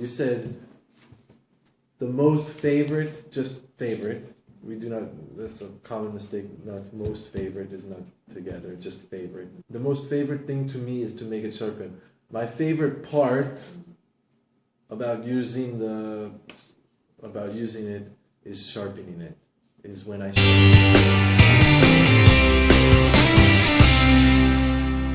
You said the most favorite, just favorite. We do not. That's a common mistake. Not most favorite is not together. Just favorite. The most favorite thing to me is to make it sharpen. My favorite part about using the about using it is sharpening it. Is when I. Sharpen